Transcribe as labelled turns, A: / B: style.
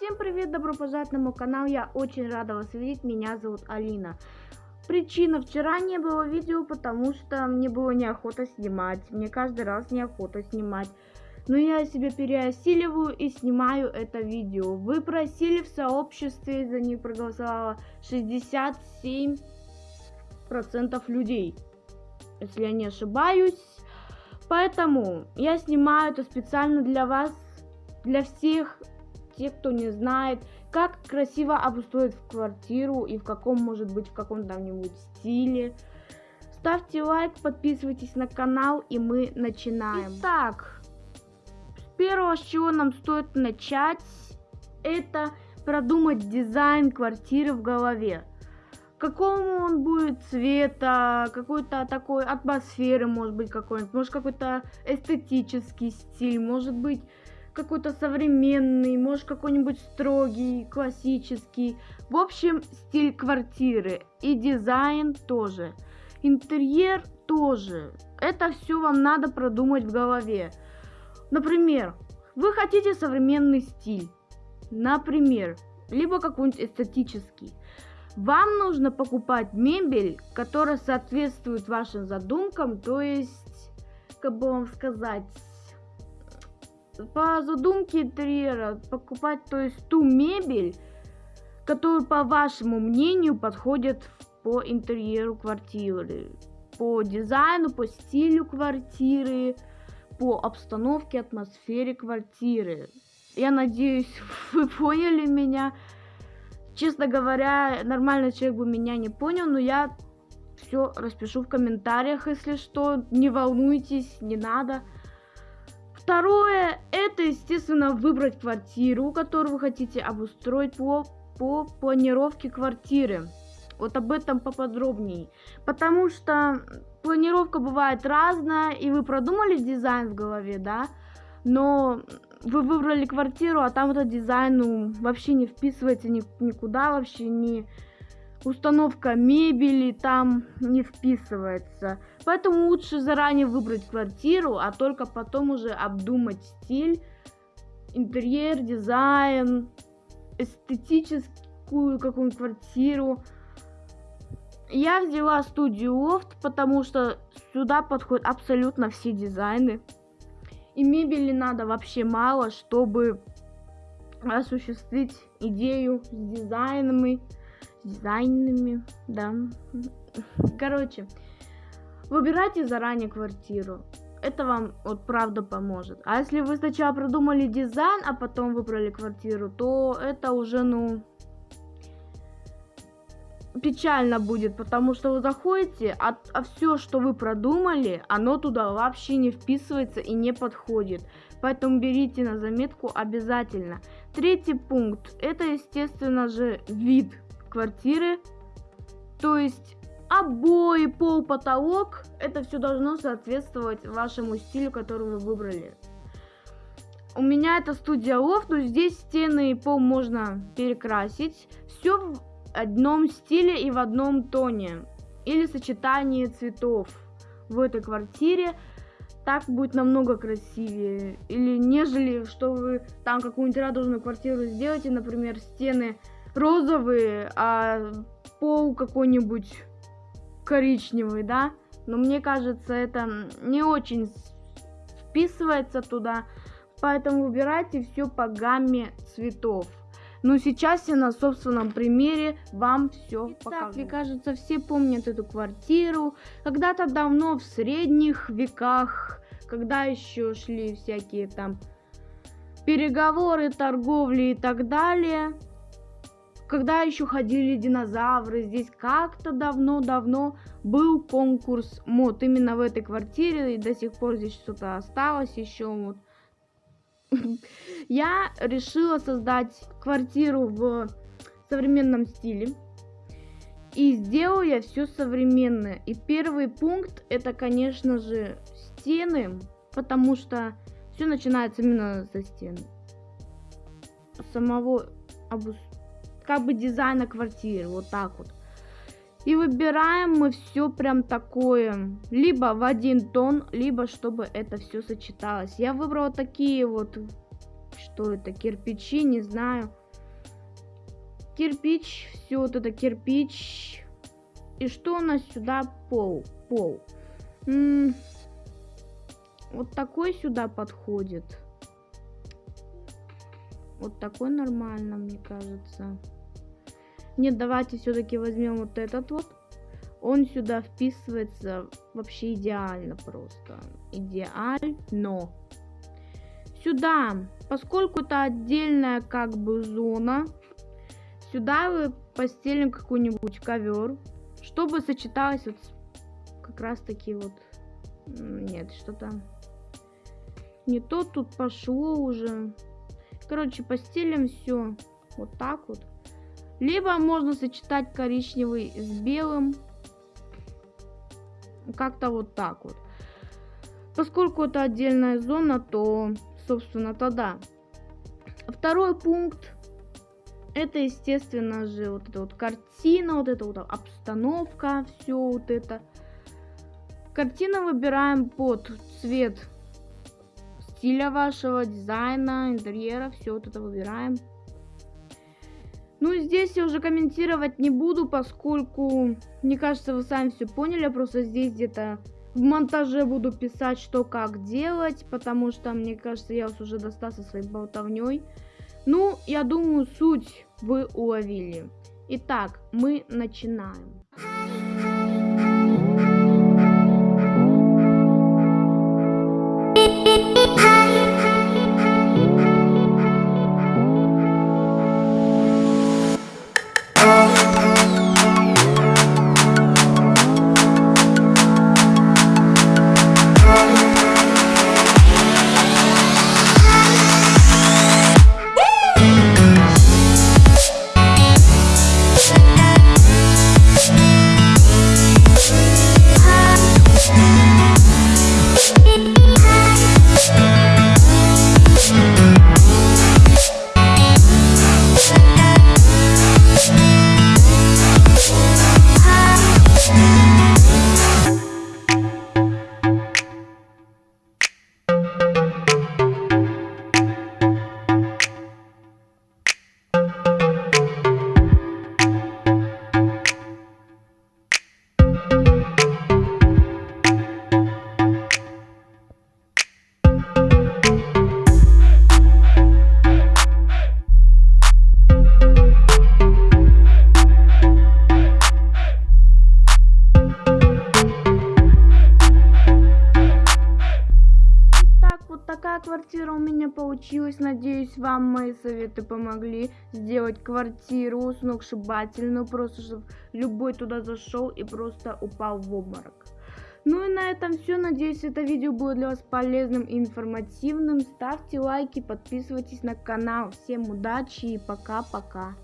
A: Всем привет, добро пожаловать на мой канал, я очень рада вас видеть, меня зовут Алина. Причина, вчера не было видео, потому что мне было неохота снимать, мне каждый раз неохота снимать. Но я себя переосиливаю и снимаю это видео. Вы просили в сообществе, за них проголосовало 67% людей, если я не ошибаюсь. Поэтому я снимаю это специально для вас, для всех тех, кто не знает, как красиво обустроить квартиру и в каком, может быть, в каком там-нибудь стиле. Ставьте лайк, подписывайтесь на канал, и мы начинаем. Итак, с первого, с чего нам стоит начать, это продумать дизайн квартиры в голове. Какому он будет цвета, какой-то такой атмосферы, может быть, какой-нибудь, может, какой-то эстетический стиль, может быть, какой-то современный, может какой-нибудь строгий, классический. В общем, стиль квартиры и дизайн тоже. Интерьер тоже. Это все вам надо продумать в голове. Например, вы хотите современный стиль. Например, либо какой-нибудь эстетический. Вам нужно покупать мебель, которая соответствует вашим задумкам, то есть, как бы вам сказать, по задумке интерьера покупать, то есть ту мебель, которую, по вашему мнению, подходит по интерьеру квартиры, по дизайну, по стилю квартиры, по обстановке, атмосфере квартиры. Я надеюсь, вы поняли меня. Честно говоря, нормальный человек бы меня не понял, но я все распишу в комментариях, если что. Не волнуйтесь, не надо. Второе, это, естественно, выбрать квартиру, которую вы хотите обустроить по, по планировке квартиры. Вот об этом поподробнее. Потому что планировка бывает разная, и вы продумали дизайн в голове, да, но вы выбрали квартиру, а там этот дизайн ну, вообще не вписывается ни, никуда, вообще не установка мебели там не вписывается. Поэтому лучше заранее выбрать квартиру, а только потом уже обдумать стиль, интерьер, дизайн, эстетическую какую-нибудь квартиру. Я взяла студию Лофт, потому что сюда подходят абсолютно все дизайны. И мебели надо вообще мало, чтобы осуществить идею с дизайнами дизайнами, да. Короче, выбирайте заранее квартиру. Это вам вот правда поможет. А если вы сначала продумали дизайн, а потом выбрали квартиру, то это уже, ну, печально будет, потому что вы заходите, а, а все, что вы продумали, оно туда вообще не вписывается и не подходит. Поэтому берите на заметку обязательно. Третий пункт, это естественно же вид квартиры. То есть обои, пол, потолок, это все должно соответствовать вашему стилю, который вы выбрали. У меня это студия лофт, но здесь стены и пол можно перекрасить. Все в одном стиле и в одном тоне. Или сочетание цветов в этой квартире. Так будет намного красивее. Или нежели, что вы там какую-нибудь радужную квартиру сделаете, например, стены розовые, а пол какой-нибудь коричневый, да? Но мне кажется, это не очень вписывается туда. Поэтому выбирайте все по гамме цветов. Но сейчас я на собственном примере вам все покажу. Мне кажется, все помнят эту квартиру. Когда-то давно, в средних веках, когда еще шли всякие там переговоры, торговли и так далее, когда еще ходили динозавры, здесь как-то давно-давно был конкурс мод именно в этой квартире, и до сих пор здесь что-то осталось еще вот. Я решила создать квартиру в современном стиле. И сделаю я все современное. И первый пункт это, конечно же, стены, потому что все начинается именно со стен. Самого обустройства как бы дизайна квартиры, вот так вот. И выбираем мы все прям такое, либо в один тон, либо чтобы это все сочеталось. Я выбрала такие вот, что это, кирпичи, не знаю. кирпич, все вот это кирпич. И что у нас сюда? Пол. Пол. М -м вот такой сюда подходит. Вот такой нормально, мне кажется. Нет, давайте все-таки возьмем вот этот вот. Он сюда вписывается вообще идеально просто. Идеально. Сюда, поскольку это отдельная как бы зона, сюда вы постелим какой-нибудь ковер, чтобы сочеталось вот как раз таки вот... Нет, что-то не то тут пошло уже. Короче, постелим все вот так вот. Либо можно сочетать коричневый с белым. Как-то вот так вот. Поскольку это отдельная зона, то, собственно, тогда. Второй пункт. Это, естественно же, вот эта вот картина, вот эта вот обстановка, все вот это. Картину выбираем под цвет стиля вашего, дизайна, интерьера, все вот это выбираем. Ну, здесь я уже комментировать не буду, поскольку, мне кажется, вы сами все поняли. Я просто здесь где-то в монтаже буду писать, что как делать, потому что, мне кажется, я вас уже достал со своей болтовней. Ну, я думаю, суть вы уловили. Итак, мы начинаем. Квартира у меня получилась. Надеюсь, вам мои советы помогли сделать квартиру сногсшибательную. Просто, чтобы любой туда зашел и просто упал в обморок. Ну и на этом все. Надеюсь, это видео было для вас полезным и информативным. Ставьте лайки, подписывайтесь на канал. Всем удачи и пока-пока.